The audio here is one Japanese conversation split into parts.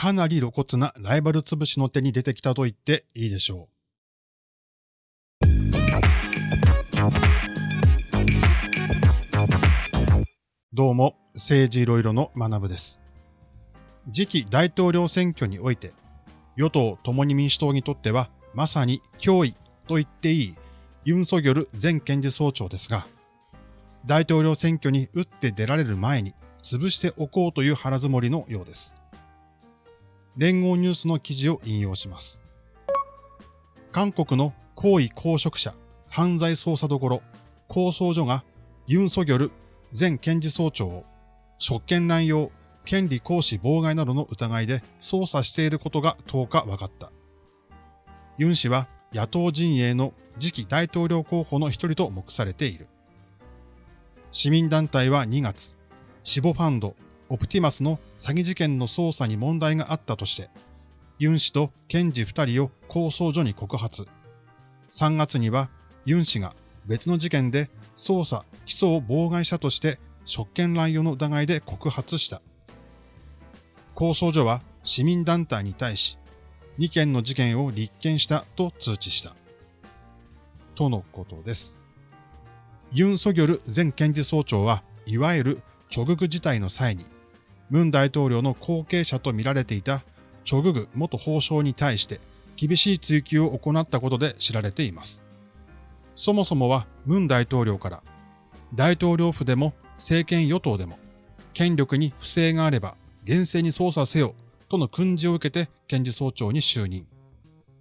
かなり露骨なライバル潰しの手に出てきたと言っていいでしょう。どうも、政治いろいろの学部です。次期大統領選挙において、与党共に民主党にとってはまさに脅威と言っていいユン・ソギョル前検事総長ですが、大統領選挙に打って出られる前に潰しておこうという腹積もりのようです。連合ニュースの記事を引用します。韓国の高位公職者犯罪捜査所構想所がユン・ソギョル前検事総長を職権乱用、権利行使妨害などの疑いで捜査していることが10日分かった。ユン氏は野党陣営の次期大統領候補の一人と目されている。市民団体は2月、死亡ファンド、オプティマスの詐欺事件の捜査に問題があったとして、ユン氏と検事2人を構想所に告発。3月にはユン氏が別の事件で捜査、起訴を妨害者として職権乱用の疑いで告発した。構想所は市民団体に対し、2件の事件を立件したと通知した。とのことです。ユン・ソギョル前検事総長は、いわゆるチョググ事態の際に、ムン大統領の後継者と見られていたチョググ元法相に対して厳しい追及を行ったことで知られています。そもそもはムン大統領から大統領府でも政権与党でも権力に不正があれば厳正に捜査せよとの訓示を受けて検事総長に就任。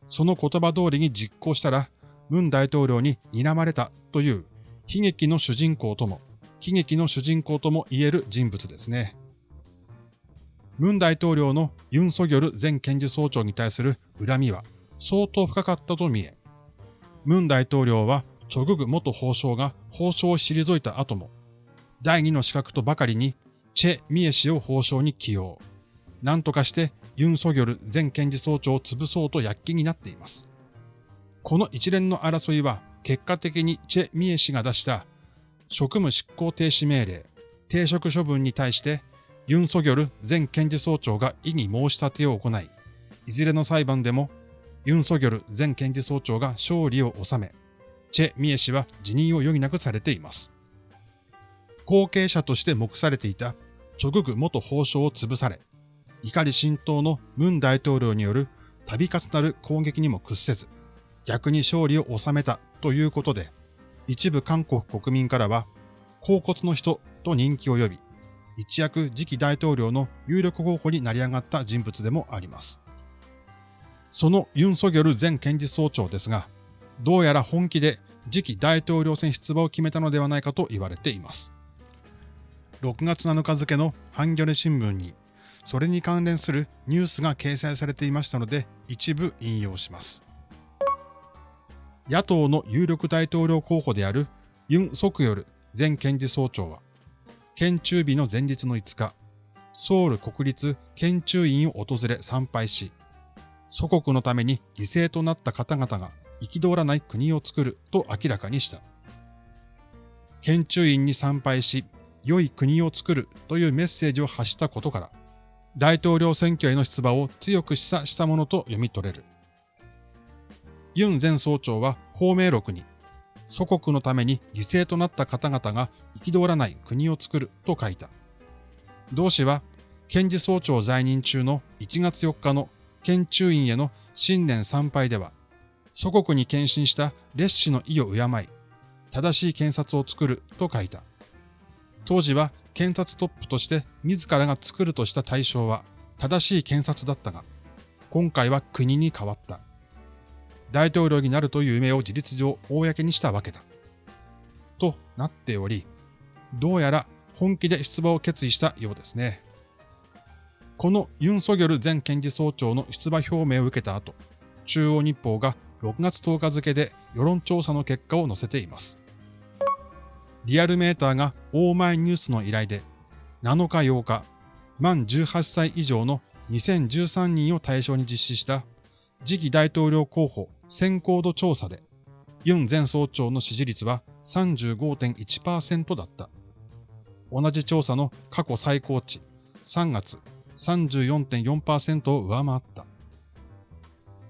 その言葉通りに実行したらムン大統領に睨まれたという悲劇の主人公とも、悲劇の主人公とも言える人物ですね。ムン大統領のユン・ソギョル前検事総長に対する恨みは相当深かったと見え、ムン大統領はチョググ元法相が法相を退いた後も、第二の資格とばかりにチェ・ミエ氏を法相に起用。何とかしてユン・ソギョル前検事総長を潰そうと躍起になっています。この一連の争いは結果的にチェ・ミエ氏が出した職務執行停止命令、停職処分に対してユン・ソギョル前検事総長が異議申し立てを行い、いずれの裁判でもユン・ソギョル前検事総長が勝利を収め、チェ・ミエ氏は辞任を余儀なくされています。後継者として目されていたチョググ元法相を潰され、怒り浸透のムン大統領による度重なる攻撃にも屈せず、逆に勝利を収めたということで、一部韓国国民からは、甲骨の人と人気を呼び、一躍次期大統領の有力候補になり上がった人物でもあります。そのユン・ソギョル前検事総長ですが、どうやら本気で次期大統領選出馬を決めたのではないかと言われています。6月7日付のハンギョレ新聞に、それに関連するニュースが掲載されていましたので、一部引用します。野党の有力大統領候補であるユン・ソクヨル前検事総長は、県中日の前日の5日、ソウル国立県中院を訪れ参拝し、祖国のために犠牲となった方々が憤らない国を作ると明らかにした。県中院に参拝し、良い国を作るというメッセージを発したことから、大統領選挙への出馬を強く示唆したものと読み取れる。ユン前総長は芳名録に、祖国のために犠牲となった方々が憤らない国を作ると書いた。同氏は、検事総長在任中の1月4日の県中院への新年参拝では、祖国に献身した烈士の意を敬い、正しい検察を作ると書いた。当時は検察トップとして自らが作るとした対象は正しい検察だったが、今回は国に変わった。大統領になるという夢を事実上公にしたわけだ。となっており、どうやら本気で出馬を決意したようですね。このユン・ソギョル前検事総長の出馬表明を受けた後、中央日報が6月10日付で世論調査の結果を載せています。リアルメーターがオーマイニュースの依頼で、7日8日、満18歳以上の2013人を対象に実施した次期大統領候補先行度調査で、ユン前総長の支持率は35.1%だった。同じ調査の過去最高値、3月34.4%を上回った。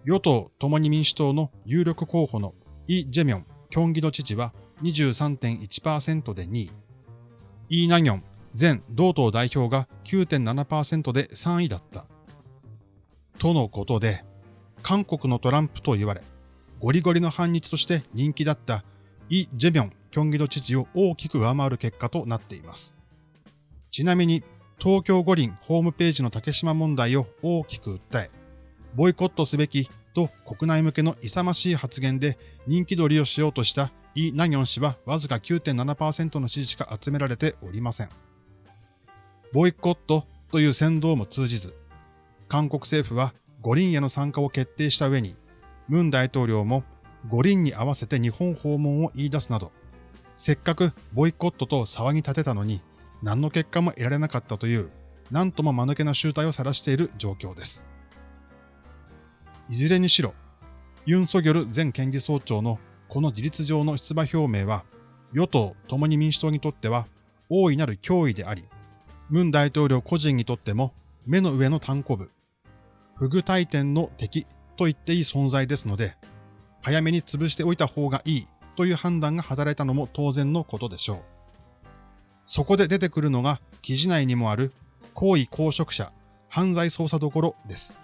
与党共に民主党の有力候補のイ・ジェミョン、キョンギド知事は23.1%で2位。イ・ナギョン前同党代表が9.7%で3位だった。とのことで、韓国のトランプと言われ、ゴリゴリの反日として人気だったイ・ジェミョン、キョンギド知事を大きく上回る結果となっています。ちなみに、東京五輪ホームページの竹島問題を大きく訴え、ボイコットすべきと国内向けの勇ましい発言で人気取りをしようとしたイ・ナギョン氏はわずか9.7%の支持しか集められておりません。ボイコットという先導も通じず、韓国政府は五輪への参加を決定した上に、ムン大統領も五輪に合わせて日本訪問を言い出すなど、せっかくボイコットと騒ぎ立てたのに、何の結果も得られなかったという、なんとも間抜けな集体を晒している状況です。いずれにしろ、ユン・ソギョル前検事総長のこの事実上の出馬表明は、与党共に民主党にとっては大いなる脅威であり、ムン大統領個人にとっても目の上の単行部、不具体点の敵と言っていい存在ですので、早めに潰しておいた方がいいという判断が働いたのも当然のことでしょう。そこで出てくるのが記事内にもある行為公職者犯罪捜査所です。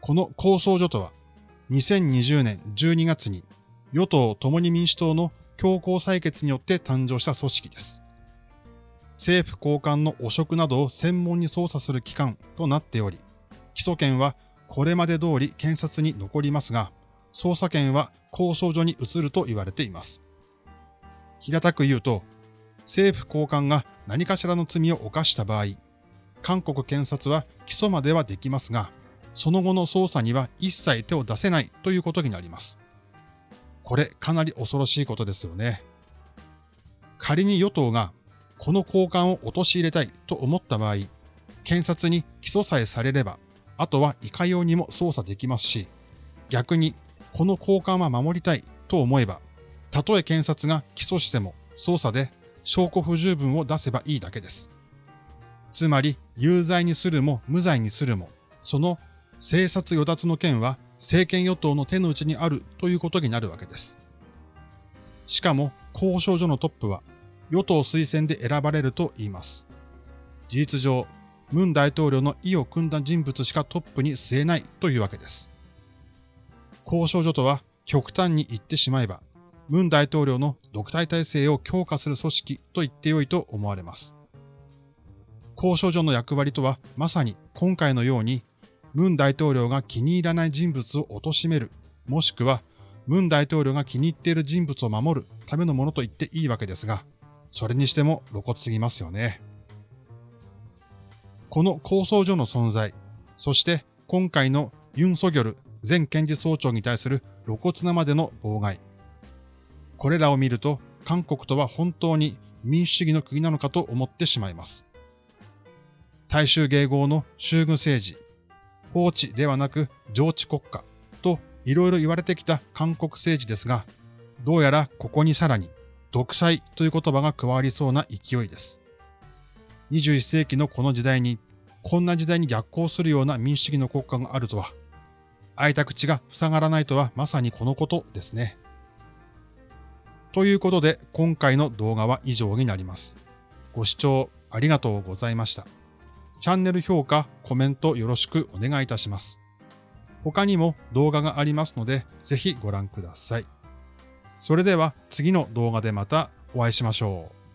この構想所とは、2020年12月に与党共に民主党の強行採決によって誕生した組織です。政府高官の汚職などを専門に捜査する機関となっており、起訴権はこれまで通り検察に残りますが、捜査権は構想所に移ると言われています。平たく言うと、政府高官が何かしらの罪を犯した場合、韓国検察は起訴まではできますが、その後の捜査には一切手を出せないということになります。これかなり恐ろしいことですよね。仮に与党がこの交換を陥れたいと思った場合、検察に起訴さえされれば、あとはいかようにも捜査できますし、逆にこの交換は守りたいと思えば、たとえ検察が起訴しても捜査で証拠不十分を出せばいいだけです。つまり、有罪にするも無罪にするも、その政策与奪の件は政権与党の手の内にあるということになるわけです。しかも、交渉所のトップは与党推薦で選ばれると言います。事実上、ムン大統領の意を組んだ人物しかトップに据えないというわけです。交渉所とは極端に言ってしまえば、ムン大統領の独裁体制を強化する組織と言ってよいと思われます。交渉所の役割とはまさに今回のようにムン大統領が気に入らない人物を貶める、もしくは、ムン大統領が気に入っている人物を守るためのものと言っていいわけですが、それにしても露骨すぎますよね。この構想所の存在、そして今回のユン・ソギョル前検事総長に対する露骨なまでの妨害。これらを見ると、韓国とは本当に民主主義の国なのかと思ってしまいます。大衆迎合の衆軍政治、法治ではなく上治国家といろいろ言われてきた韓国政治ですが、どうやらここにさらに独裁という言葉が加わりそうな勢いです。21世紀のこの時代に、こんな時代に逆行するような民主主義の国家があるとは、開いた口が塞がらないとはまさにこのことですね。ということで今回の動画は以上になります。ご視聴ありがとうございました。チャンネル評価、コメントよろしくお願いいたします。他にも動画がありますので、ぜひご覧ください。それでは次の動画でまたお会いしましょう。